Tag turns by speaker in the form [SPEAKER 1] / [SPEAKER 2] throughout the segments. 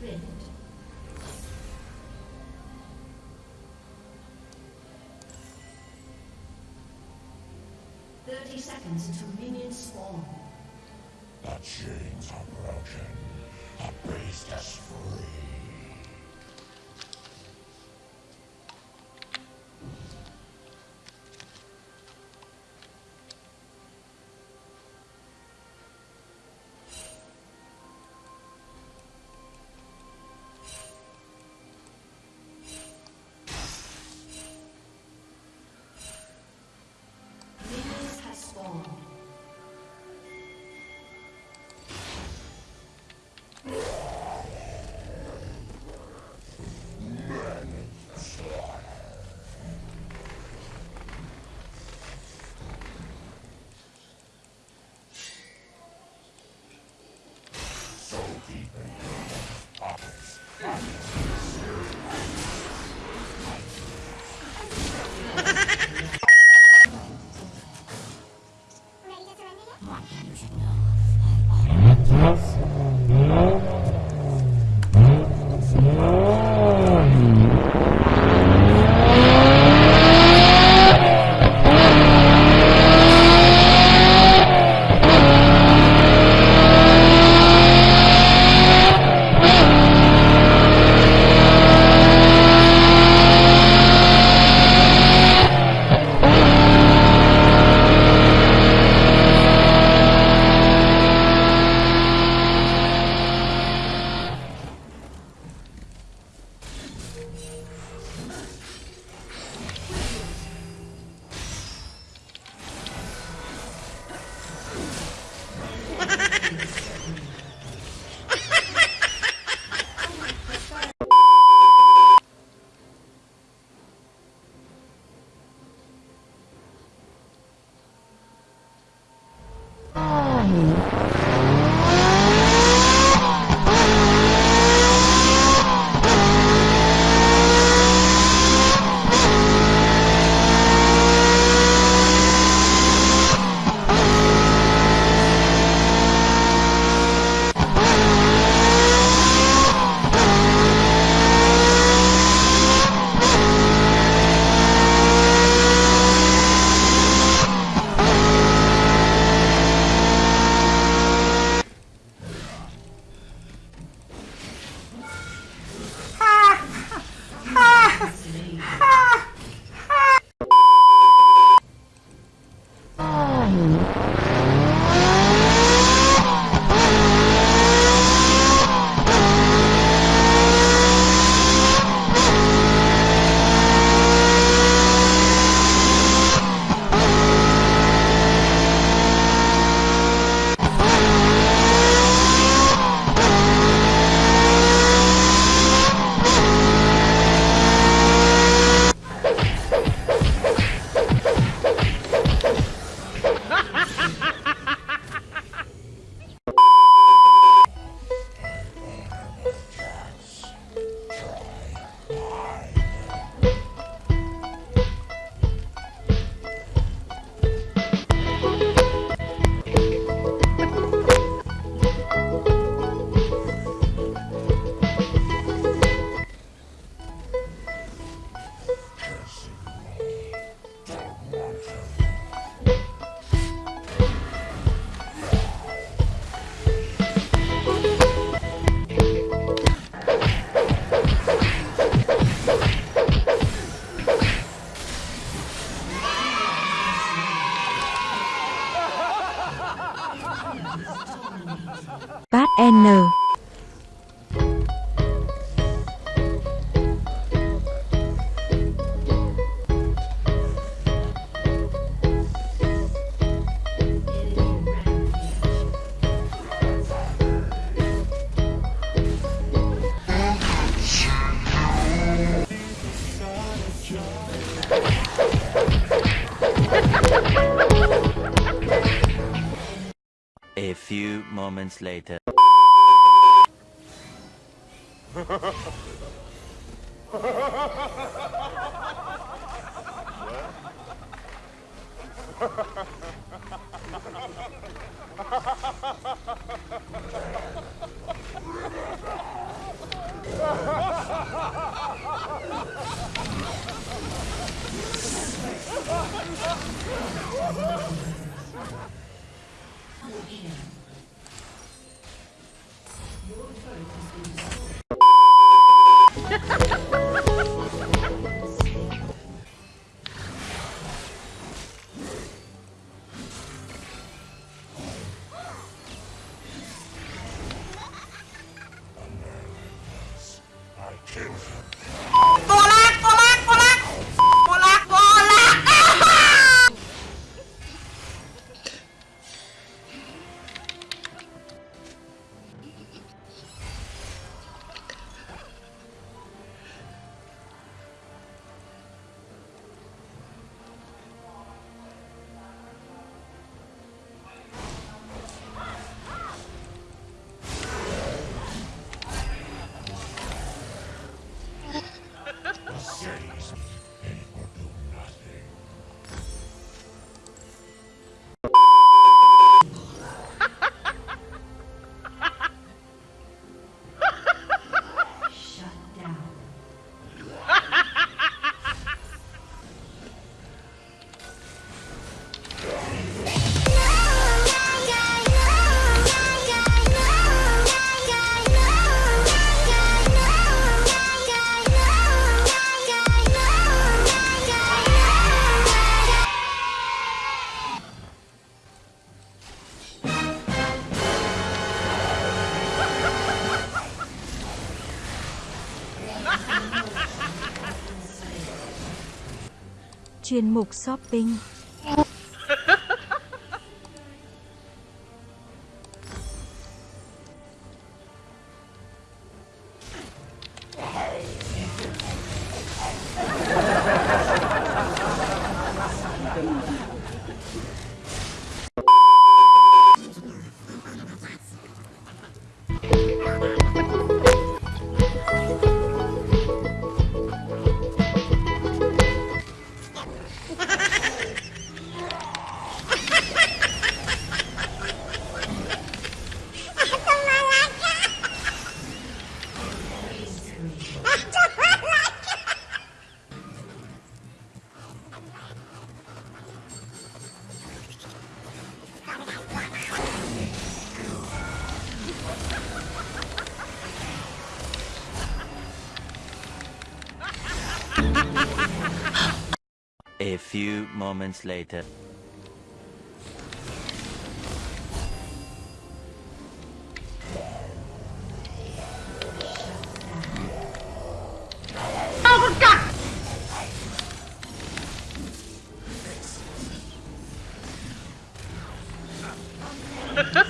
[SPEAKER 1] Thirty seconds until minions spawn.
[SPEAKER 2] The chains are broken. The beast is free.
[SPEAKER 3] N
[SPEAKER 4] A few moments later.
[SPEAKER 2] Your turret has
[SPEAKER 1] been destroyed.
[SPEAKER 3] chuyên mục shopping.
[SPEAKER 4] A few moments later.
[SPEAKER 1] Ha ha!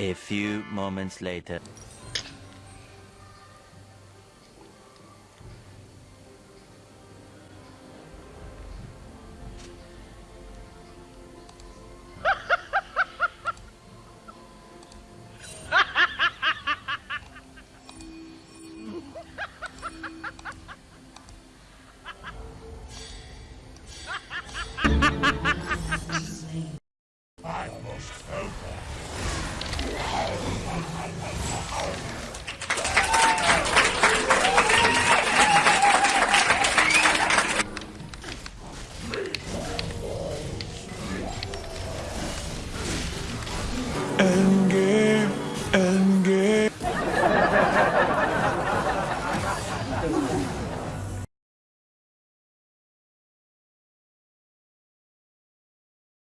[SPEAKER 4] A few moments later.